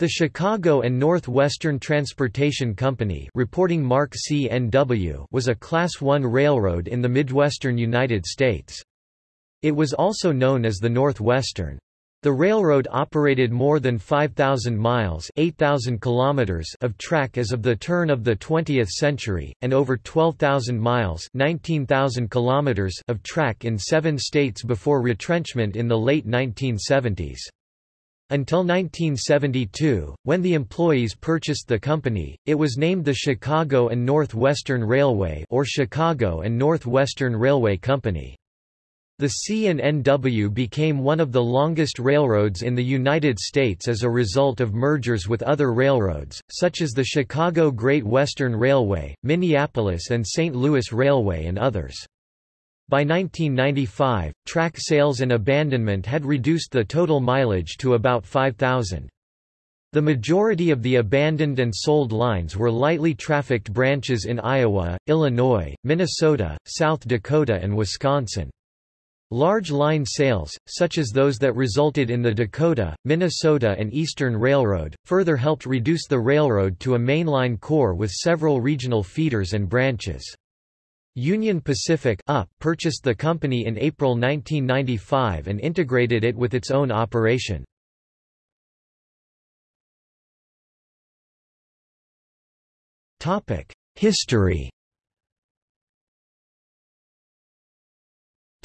The Chicago and Northwestern Transportation Company reporting mark CNW was a Class I railroad in the Midwestern United States. It was also known as the Northwestern. The railroad operated more than 5,000 miles 8,000 kilometers of track as of the turn of the 20th century, and over 12,000 miles 19,000 kilometers of track in seven states before retrenchment in the late 1970s. Until 1972, when the employees purchased the company, it was named the Chicago and Northwestern Railway or Chicago and Northwestern Railway Company. The C&NW became one of the longest railroads in the United States as a result of mergers with other railroads, such as the Chicago Great Western Railway, Minneapolis and St. Louis Railway and others. By 1995, track sales and abandonment had reduced the total mileage to about 5,000. The majority of the abandoned and sold lines were lightly trafficked branches in Iowa, Illinois, Minnesota, South Dakota and Wisconsin. Large line sales, such as those that resulted in the Dakota, Minnesota and Eastern Railroad, further helped reduce the railroad to a mainline core with several regional feeders and branches. Union Pacific purchased the company in April 1995 and integrated it with its own operation. History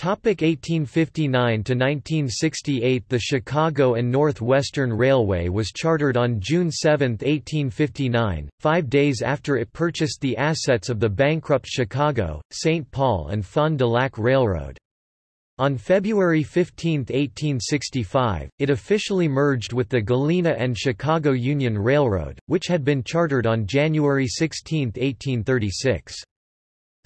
Topic 1859 to 1968 The Chicago and Northwestern Railway was chartered on June 7, 1859, five days after it purchased the assets of the bankrupt Chicago, St. Paul and Fond du Lac Railroad. On February 15, 1865, it officially merged with the Galena and Chicago Union Railroad, which had been chartered on January 16, 1836.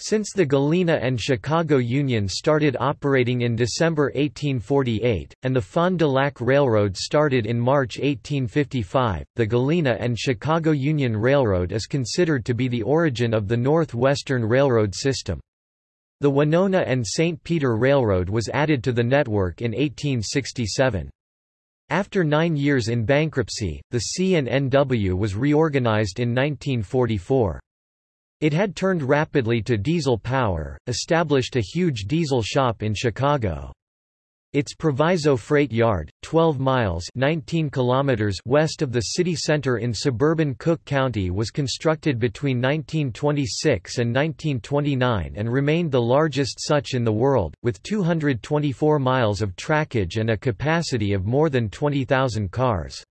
Since the Galena and Chicago Union started operating in December 1848, and the Fond du Lac Railroad started in March 1855, the Galena and Chicago Union Railroad is considered to be the origin of the Northwestern Railroad system. The Winona and St. Peter Railroad was added to the network in 1867. After nine years in bankruptcy, the C&NW was reorganized in 1944. It had turned rapidly to diesel power, established a huge diesel shop in Chicago. Its Proviso Freight Yard, 12 miles 19 kilometers west of the city center in suburban Cook County was constructed between 1926 and 1929 and remained the largest such in the world, with 224 miles of trackage and a capacity of more than 20,000 cars.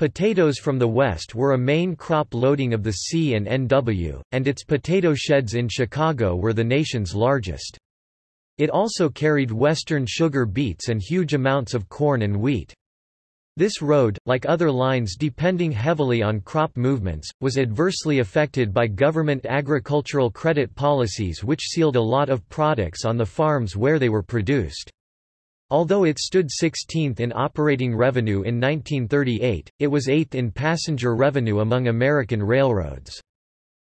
Potatoes from the west were a main crop loading of the C and NW, and its potato sheds in Chicago were the nation's largest. It also carried western sugar beets and huge amounts of corn and wheat. This road, like other lines depending heavily on crop movements, was adversely affected by government agricultural credit policies which sealed a lot of products on the farms where they were produced. Although it stood 16th in operating revenue in 1938, it was 8th in passenger revenue among American railroads.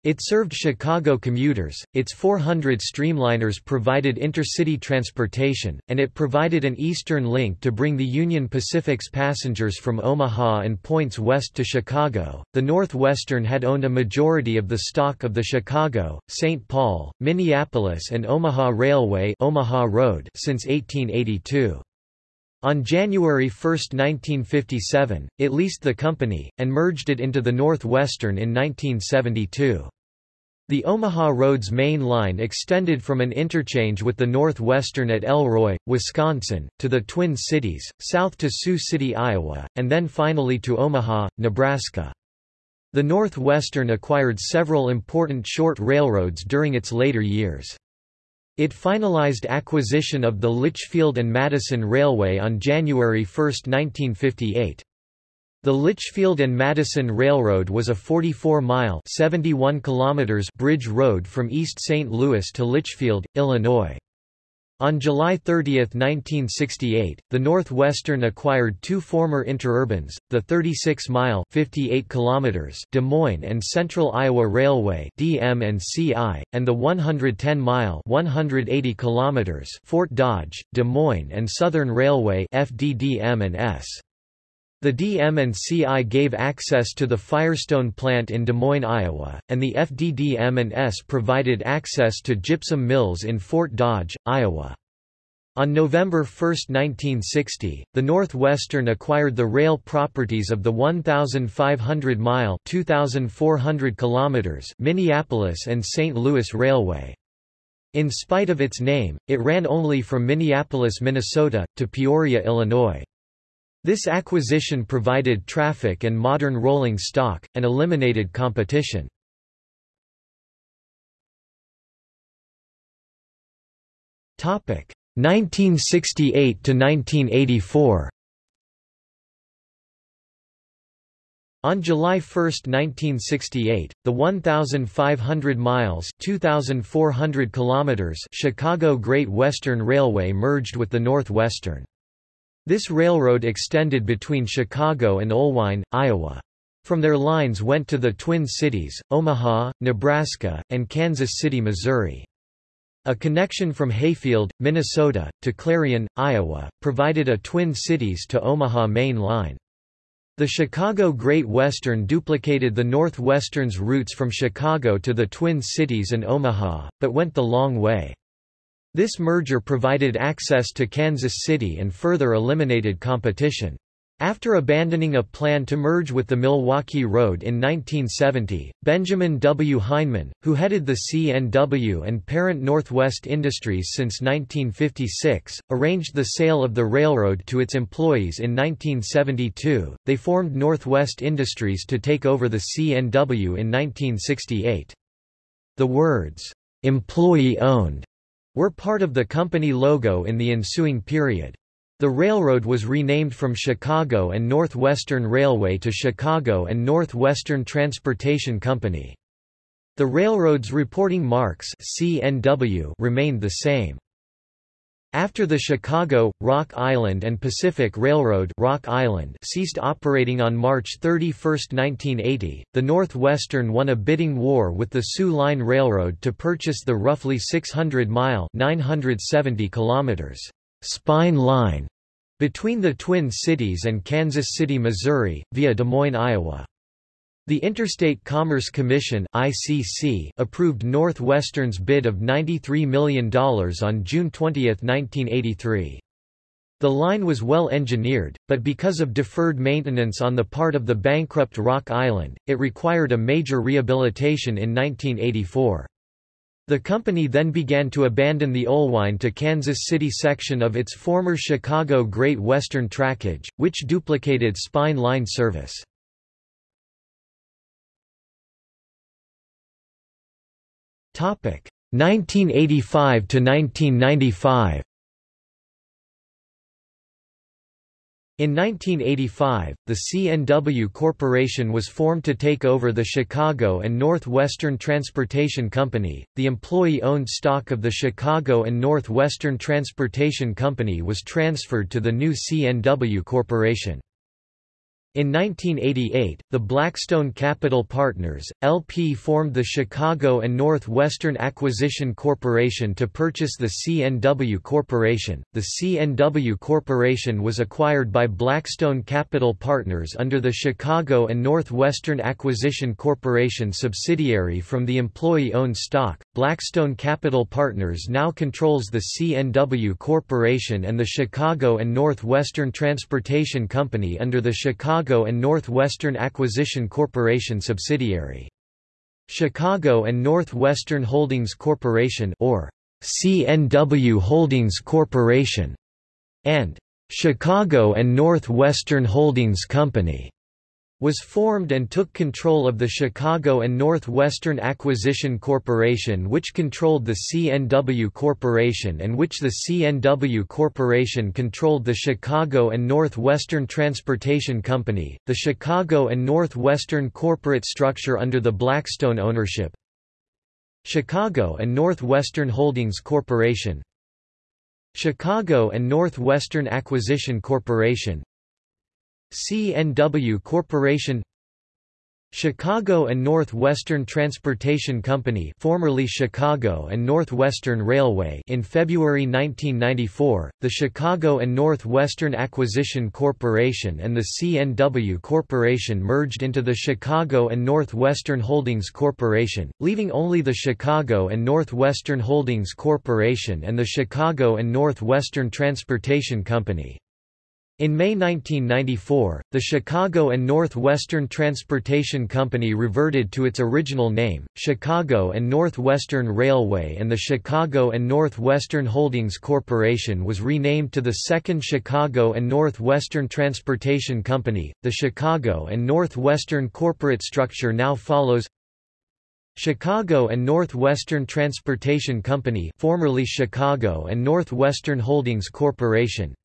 It served Chicago commuters, its 400 streamliners provided intercity transportation, and it provided an eastern link to bring the Union Pacific's passengers from Omaha and points west to Chicago. The Northwestern had owned a majority of the stock of the Chicago, St. Paul, Minneapolis and Omaha Railway Omaha Road since 1882. On January 1, 1957, it leased the company, and merged it into the Northwestern in 1972. The Omaha Road's main line extended from an interchange with the Northwestern at Elroy, Wisconsin, to the Twin Cities, south to Sioux City, Iowa, and then finally to Omaha, Nebraska. The Northwestern acquired several important short railroads during its later years. It finalized acquisition of the Litchfield and Madison Railway on January 1, 1958. The Litchfield and Madison Railroad was a 44-mile (71 kilometers) bridge road from East St. Louis to Litchfield, Illinois. On July 30, 1968, the Northwestern acquired two former interurbans, the 36-mile (58 kilometers) Des Moines and Central Iowa Railway (DM&CI), and the 110-mile (180 kilometers) Fort Dodge, Des Moines and Southern Railway (FDDM&S). The DM&CI gave access to the Firestone plant in Des Moines, Iowa, and the FDDM&S provided access to gypsum mills in Fort Dodge, Iowa. On November 1, 1960, the Northwestern acquired the rail properties of the 1,500-mile (2,400 kilometers) Minneapolis and St. Louis Railway. In spite of its name, it ran only from Minneapolis, Minnesota, to Peoria, Illinois. This acquisition provided traffic and modern rolling stock, and eliminated competition. Topic 1968 to 1984. On July 1, 1968, the 1,500 miles (2,400 kilometers) Chicago Great Western Railway merged with the Northwestern. This railroad extended between Chicago and Oelwein, Iowa. From their lines went to the Twin Cities, Omaha, Nebraska, and Kansas City, Missouri. A connection from Hayfield, Minnesota, to Clarion, Iowa, provided a Twin Cities to Omaha main line. The Chicago Great Western duplicated the Northwestern's routes from Chicago to the Twin Cities and Omaha, but went the long way. This merger provided access to Kansas City and further eliminated competition. After abandoning a plan to merge with the Milwaukee Road in 1970, Benjamin W. Heineman, who headed the CNW and parent Northwest Industries since 1956, arranged the sale of the railroad to its employees in 1972. They formed Northwest Industries to take over the CNW in 1968. The words, employee owned, were part of the company logo in the ensuing period. The railroad was renamed from Chicago and Northwestern Railway to Chicago and Northwestern Transportation Company. The railroad's reporting marks CNW remained the same. After the Chicago, Rock Island and Pacific Railroad Rock Island ceased operating on March 31, 1980, the Northwestern won a bidding war with the Soo Line Railroad to purchase the roughly 600-mile 970 kilometers spine line between the Twin Cities and Kansas City, Missouri, via Des Moines, Iowa. The Interstate Commerce Commission ICC approved Northwestern's bid of $93 million on June 20, 1983. The line was well engineered, but because of deferred maintenance on the part of the bankrupt Rock Island, it required a major rehabilitation in 1984. The company then began to abandon the Oelwein to Kansas City section of its former Chicago Great Western trackage, which duplicated spine line service. 1985 to 1995. In 1985, the CNW Corporation was formed to take over the Chicago and Northwestern Transportation Company. The employee-owned stock of the Chicago and Northwestern Transportation Company was transferred to the new CNW Corporation. In 1988, the Blackstone Capital Partners, LP formed the Chicago and Northwestern Acquisition Corporation to purchase the CNW Corporation. The CNW Corporation was acquired by Blackstone Capital Partners under the Chicago and Northwestern Acquisition Corporation subsidiary from the employee-owned stock. Blackstone Capital Partners now controls the CNW Corporation and the Chicago and Northwestern Transportation Company under the Chicago Chicago and Northwestern Acquisition Corporation subsidiary. Chicago and Northwestern Holdings Corporation or CNW Holdings Corporation and Chicago and Northwestern Holdings Company was formed and took control of the Chicago and Northwestern Acquisition Corporation which controlled the CNW Corporation and which the CNW Corporation controlled the Chicago and Northwestern Transportation Company, the Chicago and Northwestern corporate structure under the Blackstone ownership. Chicago and Northwestern Holdings Corporation. Chicago and Northwestern Acquisition Corporation CNW Corporation Chicago and Northwestern Transportation Company formerly Chicago and Northwestern Railway in February 1994, the Chicago and Northwestern Acquisition Corporation and the C&W Corporation merged into the Chicago and Northwestern Holdings Corporation, leaving only the Chicago and Northwestern Holdings Corporation and the Chicago and Northwestern Transportation Company. In May 1994, the Chicago and Northwestern Transportation Company reverted to its original name, Chicago and Northwestern Railway and the Chicago and Northwestern Holdings Corporation was renamed to the Second Chicago and Northwestern Transportation Company. The Chicago and Northwestern corporate structure now follows Chicago and Northwestern Transportation Company formerly Chicago and Northwestern Holdings Corporation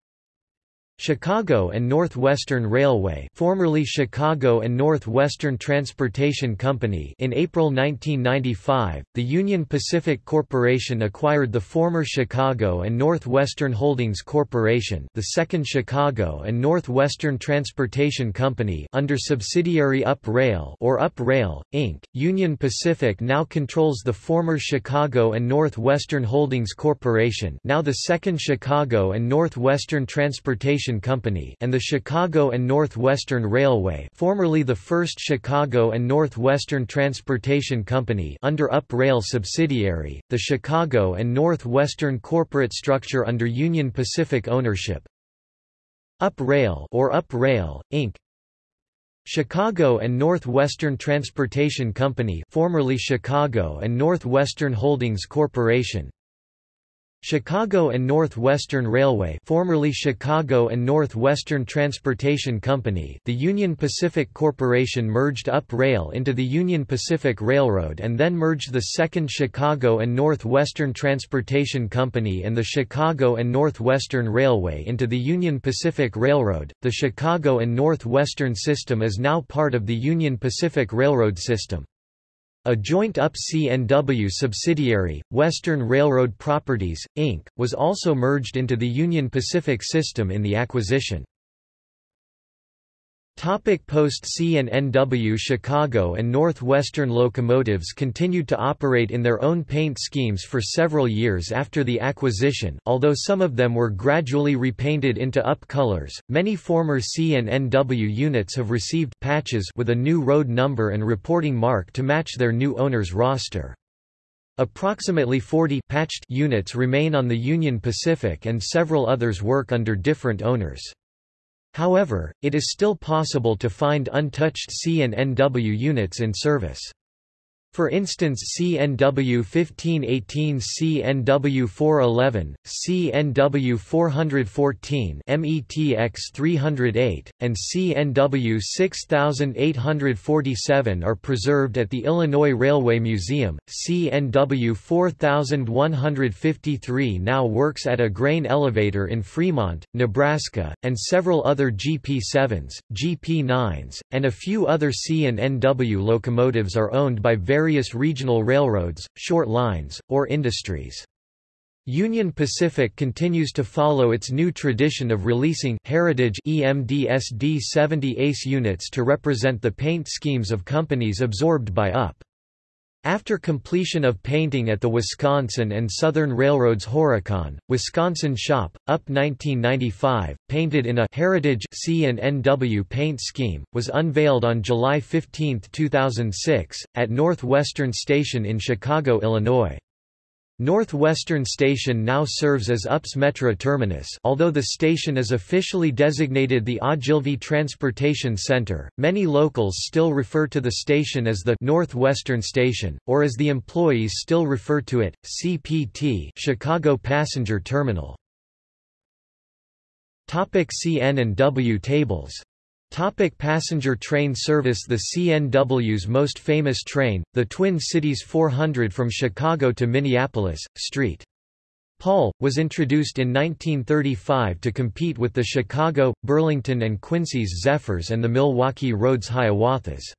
Chicago and Northwestern Railway formerly Chicago and Northwestern Transportation Company in April 1995, the Union Pacific Corporation acquired the former Chicago and Northwestern Holdings Corporation the second Chicago and Northwestern Transportation Company under subsidiary Up Rail or Up Rail, Inc. Union Pacific now controls the former Chicago and Northwestern Holdings Corporation now the second Chicago and Northwestern Transportation Company and the Chicago and Northwestern Railway formerly the First Chicago and Northwestern Transportation Company under Up Rail subsidiary, the Chicago and Northwestern corporate structure under Union Pacific ownership. Up Rail or Up Rail, Inc. Chicago and Northwestern Transportation Company formerly Chicago and Northwestern Holdings Corporation Chicago and Northwestern Railway formerly Chicago and Northwestern Transportation Company the Union Pacific Corporation merged Up Rail into the Union Pacific Railroad and then merged the second Chicago and Northwestern Transportation Company and the Chicago and Northwestern Railway into the Union Pacific Railroad. The Chicago and Northwestern system is now part of the Union Pacific Railroad system. A joint UP-CNW subsidiary, Western Railroad Properties, Inc., was also merged into the Union Pacific system in the acquisition. Topic Post C and NW Chicago and Northwestern locomotives continued to operate in their own paint schemes for several years after the acquisition, although some of them were gradually repainted into UP colors. Many former C and NW units have received patches with a new road number and reporting mark to match their new owner's roster. Approximately 40 patched units remain on the Union Pacific and several others work under different owners. However, it is still possible to find untouched C and NW units in service. For instance CNW 1518 CNW 411, CNW 414 METX 308, and CNW 6847 are preserved at the Illinois Railway Museum. CNW 4153 now works at a grain elevator in Fremont, Nebraska, and several other GP7s, GP9s, and a few other CN&NW locomotives are owned by various various regional railroads, short lines, or industries. Union Pacific continues to follow its new tradition of releasing heritage EMDSD 70 ACE units to represent the paint schemes of companies absorbed by UP. After completion of painting at the Wisconsin and Southern Railroad's Horicon, Wisconsin shop, UP 1995, painted in a Heritage CN&NW paint scheme, was unveiled on July 15, 2006, at Northwestern Station in Chicago, Illinois. Northwestern Station now serves as UPS Metra terminus although the station is officially designated the Ogilvie Transportation Center, many locals still refer to the station as the Northwestern Station, or as the employees still refer to it, CPT Chicago Passenger Terminal. CN and W tables Topic passenger train service The CNW's most famous train, the Twin Cities 400 from Chicago to Minneapolis, St. Paul, was introduced in 1935 to compete with the Chicago, Burlington and Quincy's Zephyrs and the Milwaukee Roads Hiawatha's.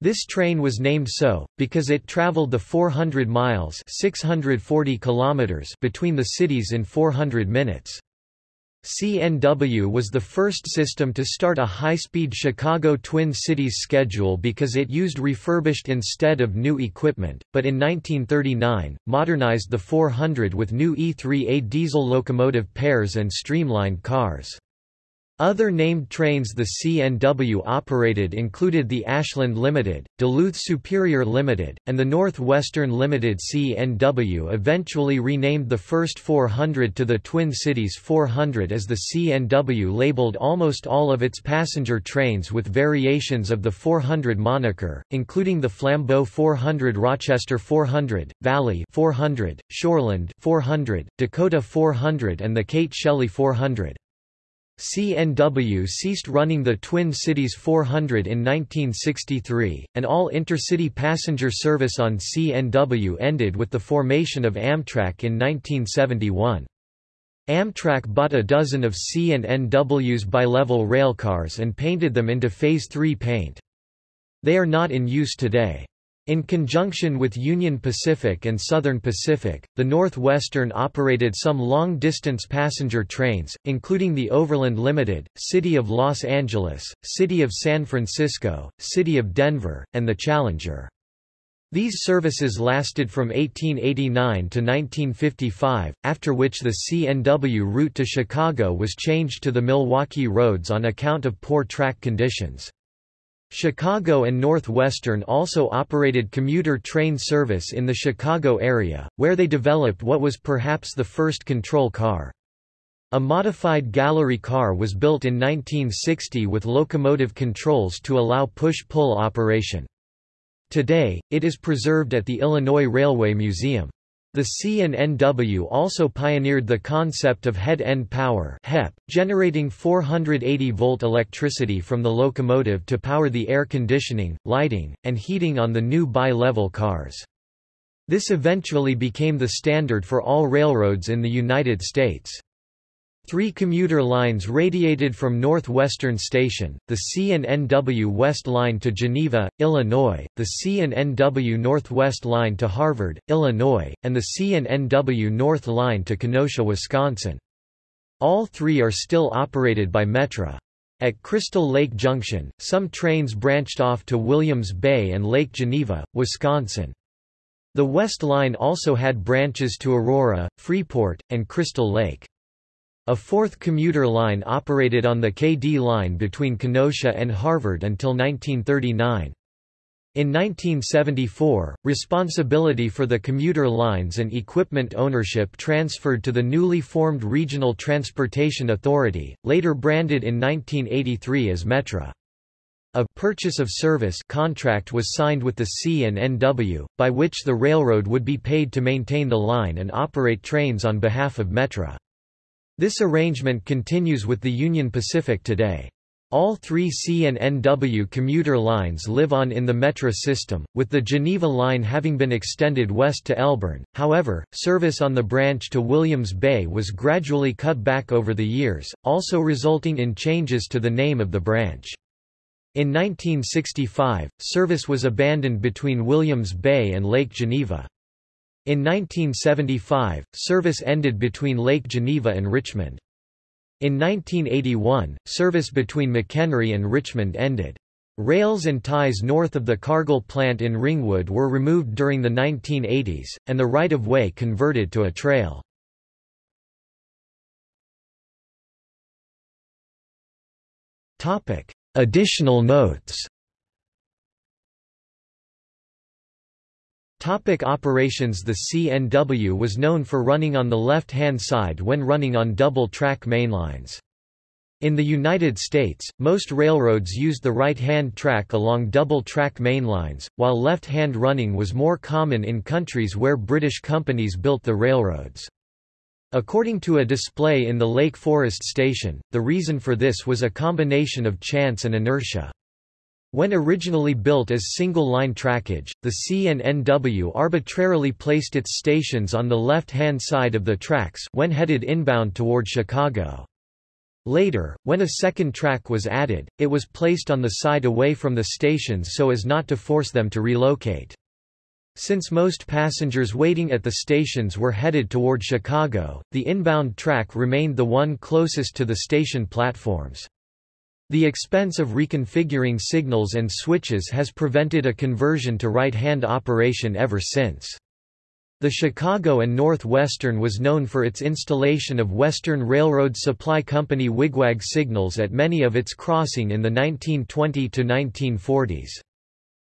This train was named so, because it traveled the 400 miles 640 kilometers between the cities in 400 minutes. CNW was the first system to start a high-speed Chicago Twin Cities schedule because it used refurbished instead of new equipment, but in 1939, modernized the 400 with new E3A diesel locomotive pairs and streamlined cars. Other named trains the CNW operated included the Ashland Limited, Duluth Superior Limited, and the Northwestern Limited CNW eventually renamed the first 400 to the Twin Cities 400 as the CNW labeled almost all of its passenger trains with variations of the 400 moniker, including the Flambeau 400 Rochester 400, Valley 400, Shoreland 400, Dakota 400 and the Kate Shelley 400. CNW ceased running the Twin Cities 400 in 1963, and all intercity passenger service on CNW ended with the formation of Amtrak in 1971. Amtrak bought a dozen of C&NW's bilevel railcars and painted them into Phase 3 paint. They are not in use today. In conjunction with Union Pacific and Southern Pacific, the Northwestern operated some long-distance passenger trains, including the Overland Limited, City of Los Angeles, City of San Francisco, City of Denver, and the Challenger. These services lasted from 1889 to 1955, after which the CNW route to Chicago was changed to the Milwaukee roads on account of poor track conditions. Chicago and Northwestern also operated commuter train service in the Chicago area, where they developed what was perhaps the first control car. A modified gallery car was built in 1960 with locomotive controls to allow push-pull operation. Today, it is preserved at the Illinois Railway Museum. The C&NW also pioneered the concept of head-end power HEP, generating 480-volt electricity from the locomotive to power the air conditioning, lighting, and heating on the new bi-level cars. This eventually became the standard for all railroads in the United States. Three commuter lines radiated from Northwestern Station, the C&NW West Line to Geneva, Illinois, the C&NW Northwest Line to Harvard, Illinois, and the C&NW North Line to Kenosha, Wisconsin. All three are still operated by Metra. At Crystal Lake Junction, some trains branched off to Williams Bay and Lake Geneva, Wisconsin. The West Line also had branches to Aurora, Freeport, and Crystal Lake. A fourth commuter line operated on the KD line between Kenosha and Harvard until 1939. In 1974, responsibility for the commuter lines and equipment ownership transferred to the newly formed Regional Transportation Authority, later branded in 1983 as Metra. A purchase of service contract was signed with the C&NW, by which the railroad would be paid to maintain the line and operate trains on behalf of Metra. This arrangement continues with the Union Pacific today. All three C&NW commuter lines live on in the Metra system, with the Geneva line having been extended west to Elburn. However, service on the branch to Williams Bay was gradually cut back over the years, also resulting in changes to the name of the branch. In 1965, service was abandoned between Williams Bay and Lake Geneva. In 1975, service ended between Lake Geneva and Richmond. In 1981, service between McHenry and Richmond ended. Rails and ties north of the Cargill plant in Ringwood were removed during the 1980s, and the right-of-way converted to a trail. Additional notes Topic operations The CNW was known for running on the left-hand side when running on double-track mainlines. In the United States, most railroads used the right-hand track along double-track mainlines, while left-hand running was more common in countries where British companies built the railroads. According to a display in the Lake Forest station, the reason for this was a combination of chance and inertia. When originally built as single-line trackage, the C&NW arbitrarily placed its stations on the left-hand side of the tracks when headed inbound toward Chicago. Later, when a second track was added, it was placed on the side away from the stations so as not to force them to relocate. Since most passengers waiting at the stations were headed toward Chicago, the inbound track remained the one closest to the station platforms. The expense of reconfiguring signals and switches has prevented a conversion to right-hand operation ever since. The Chicago and Northwestern was known for its installation of Western Railroad Supply Company wigwag signals at many of its crossing in the 1920–1940s.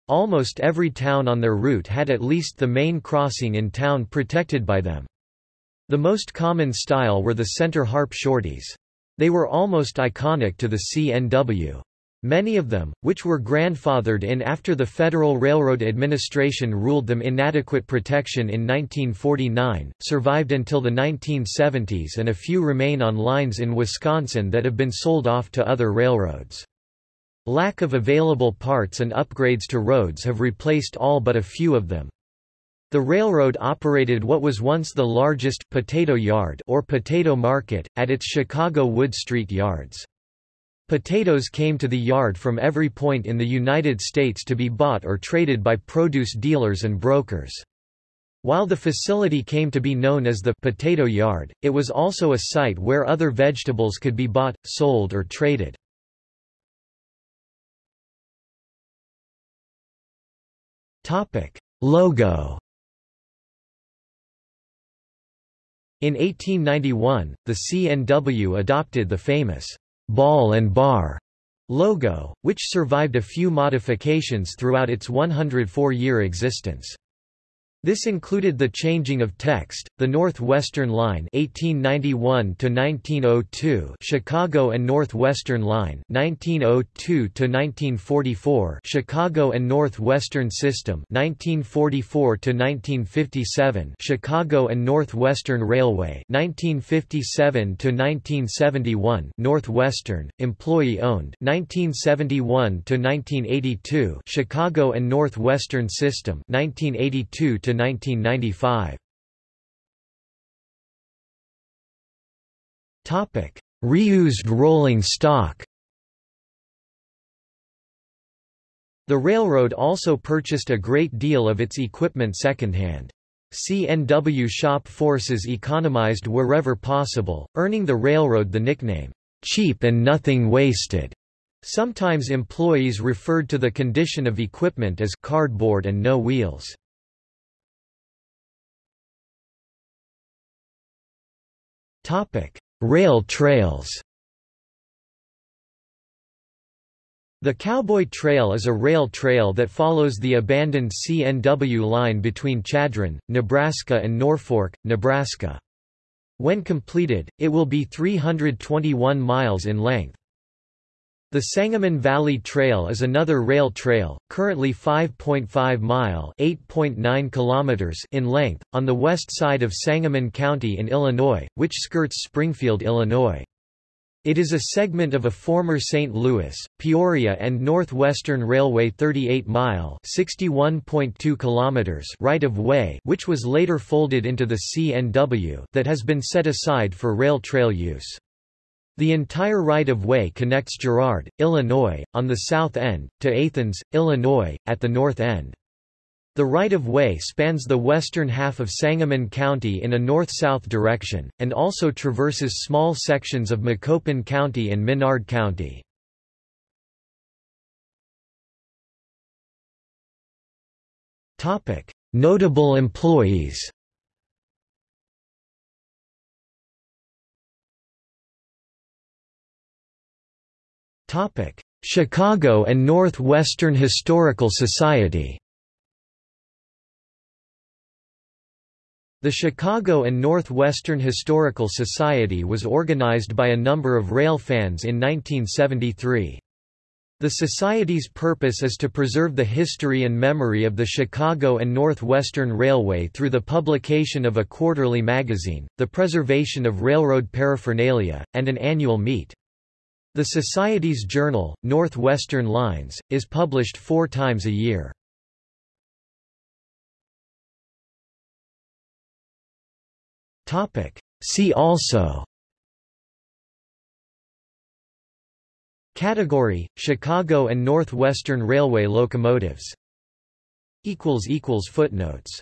Almost every town on their route had at least the main crossing in town protected by them. The most common style were the center harp shorties. They were almost iconic to the CNW. Many of them, which were grandfathered in after the Federal Railroad Administration ruled them inadequate protection in 1949, survived until the 1970s and a few remain on lines in Wisconsin that have been sold off to other railroads. Lack of available parts and upgrades to roads have replaced all but a few of them. The railroad operated what was once the largest potato yard or potato market, at its Chicago Wood Street yards. Potatoes came to the yard from every point in the United States to be bought or traded by produce dealers and brokers. While the facility came to be known as the potato yard, it was also a site where other vegetables could be bought, sold or traded. Logo In 1891, the CNW adopted the famous ball and bar logo, which survived a few modifications throughout its 104-year existence. This included the changing of text, the Northwestern Line 1891 to 1902, Chicago and Northwestern Line 1902 to 1944, Chicago and Northwestern System 1944 to 1957, Chicago and Northwestern Railway 1957 to 1971, Northwestern, employee-owned 1971 to 1982, Chicago and Northwestern System 1982 to 1995. Topic: Reused rolling stock. The railroad also purchased a great deal of its equipment secondhand. CNW shop forces economized wherever possible, earning the railroad the nickname, cheap and nothing wasted. Sometimes employees referred to the condition of equipment as cardboard and no wheels. Rail trails The Cowboy Trail is a rail trail that follows the abandoned CNW line between Chadron, Nebraska and Norfolk, Nebraska. When completed, it will be 321 miles in length. The Sangamon Valley Trail is another rail trail, currently 5.5 mile (8.9 kilometers) in length, on the west side of Sangamon County in Illinois, which skirts Springfield, Illinois. It is a segment of a former St. Louis, Peoria and Northwestern Railway 38-mile (61.2 kilometers) right-of-way, which was later folded into the CNW, that has been set aside for rail trail use. The entire right-of-way connects Girard, Illinois, on the south end, to Athens, Illinois, at the north end. The right-of-way spans the western half of Sangamon County in a north-south direction, and also traverses small sections of Macoupin County and Menard County. Notable employees Topic: Chicago and Northwestern Historical Society. The Chicago and Northwestern Historical Society was organized by a number of rail fans in 1973. The Society's purpose is to preserve the history and memory of the Chicago and Northwestern Railway through the publication of a quarterly magazine, the preservation of railroad paraphernalia, and an annual meet. The Society's journal, Northwestern Lines, is published four times a year. See also Category, Chicago and Northwestern Railway locomotives. Footnotes